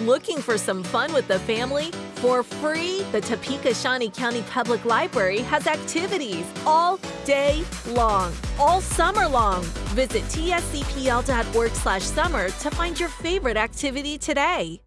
Looking for some fun with the family? For free, the Topeka Shawnee County Public Library has activities all day long, all summer long. Visit tscpl.org slash summer to find your favorite activity today.